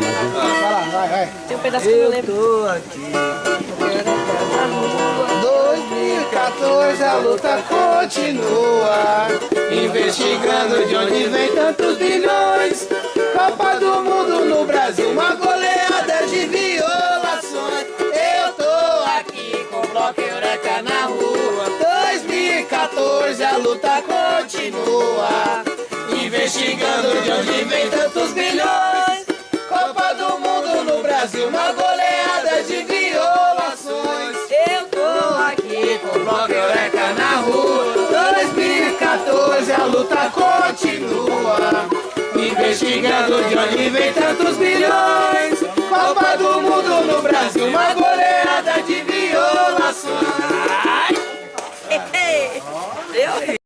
Vai lá, vai, vai. Tem um pedaço que eu lembro. tô aqui. 2014 a luta continua. Investigando de onde vem tantos bilhões. Copa do Mundo no Brasil, uma goleada de violações. Eu tô aqui com bloco Eureka na rua. 2014 a luta continua. Investigando de onde vem tantos bilhões. Fígado de Oliva e tantos bilhões Copa do Mundo no Brasil, uma goleada de violações